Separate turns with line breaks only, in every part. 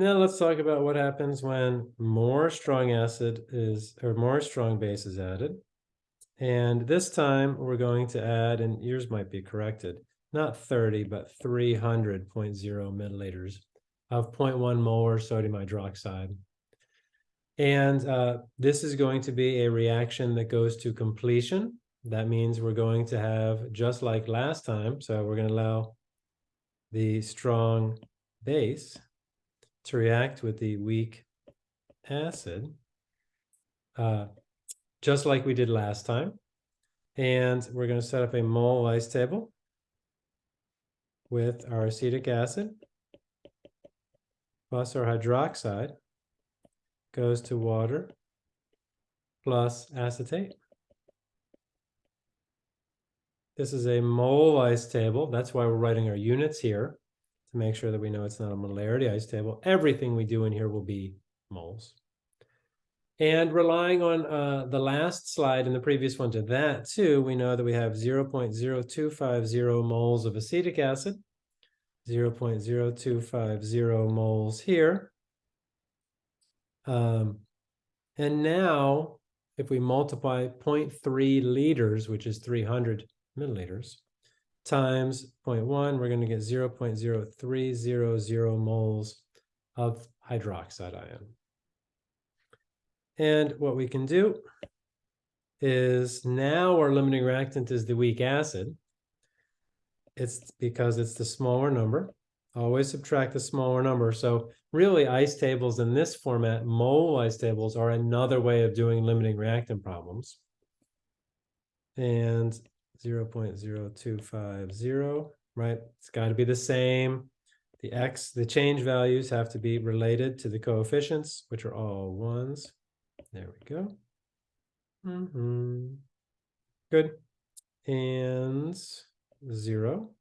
Now let's talk about what happens when more strong acid is, or more strong base is added. And this time we're going to add, and yours might be corrected, not 30, but 300.0 milliliters of 0.1 molar sodium hydroxide. And uh, this is going to be a reaction that goes to completion. That means we're going to have, just like last time, so we're going to allow the strong base to react with the weak acid, uh, just like we did last time. And we're going to set up a mole ice table with our acetic acid plus our hydroxide goes to water plus acetate. This is a mole ice table. That's why we're writing our units here to make sure that we know it's not a molarity ice table. Everything we do in here will be moles. And relying on uh, the last slide and the previous one to that too, we know that we have 0 0.0250 moles of acetic acid, 0 0.0250 moles here. Um, and now, if we multiply 0.3 liters, which is 300 milliliters, times 0.1, we're going to get 0 0.0300 moles of hydroxide ion. And what we can do is now our limiting reactant is the weak acid. It's because it's the smaller number. Always subtract the smaller number. So really ice tables in this format, mole ice tables are another way of doing limiting reactant problems. And 0 0.0250, right? It's got to be the same. The x, the change values have to be related to the coefficients, which are all ones. There we go. Mm -hmm. Good. And zero,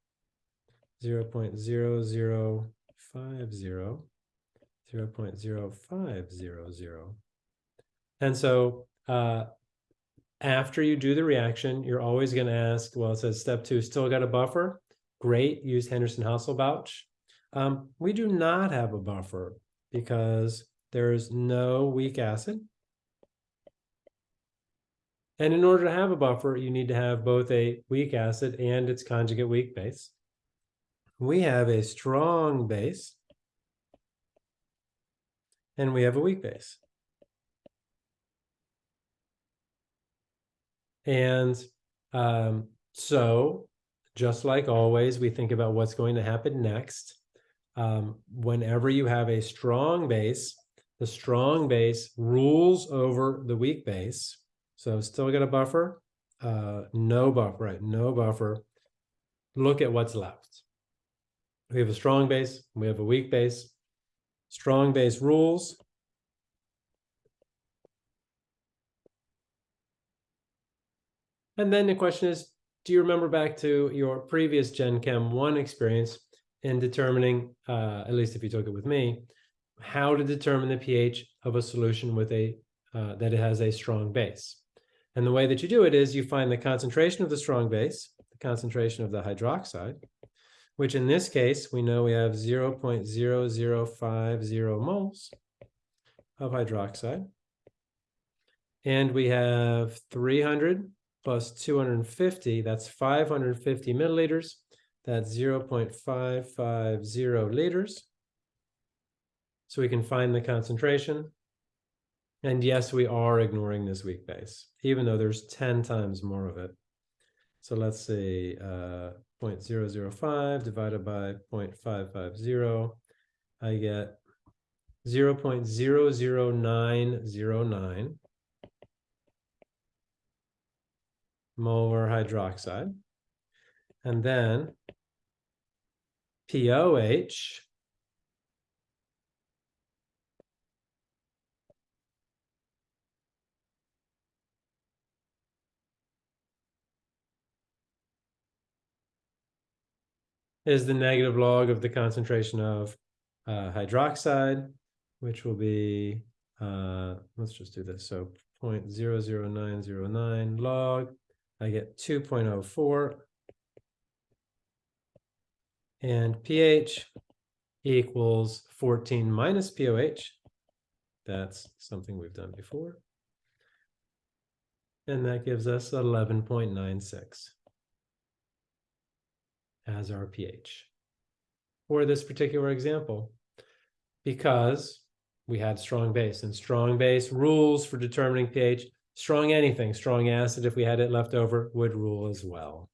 0 0.0050, 0 0.0500. And so uh, after you do the reaction, you're always going to ask, well, it says step two, still got a buffer? Great, use Henderson-Hasselbalch. Um, we do not have a buffer because there's no weak acid. And in order to have a buffer, you need to have both a weak acid and its conjugate weak base. We have a strong base and we have a weak base. And um, so just like always, we think about what's going to happen next. Um, whenever you have a strong base, the strong base rules over the weak base. So still got a buffer, uh, no buffer, right? No buffer. Look at what's left. We have a strong base, we have a weak base. Strong base rules, And then the question is, do you remember back to your previous Gen Chem 1 experience in determining, uh, at least if you took it with me, how to determine the pH of a solution with a uh, that it has a strong base. And the way that you do it is you find the concentration of the strong base, the concentration of the hydroxide, which in this case, we know we have 0 0.0050 moles of hydroxide. And we have 300 plus 250, that's 550 milliliters. That's 0 0.550 liters. So we can find the concentration. And yes, we are ignoring this weak base, even though there's 10 times more of it. So let's say uh, 0.005 divided by 0.550, I get 0 0.00909 molar hydroxide. And then POH is the negative log of the concentration of uh, hydroxide, which will be, uh, let's just do this. So 0.00909 log I get 2.04. And pH equals fourteen minus POH. That's something we've done before. And that gives us eleven point nine six as our pH for this particular example. Because we had strong base and strong base rules for determining pH, strong anything, strong acid, if we had it left over, would rule as well.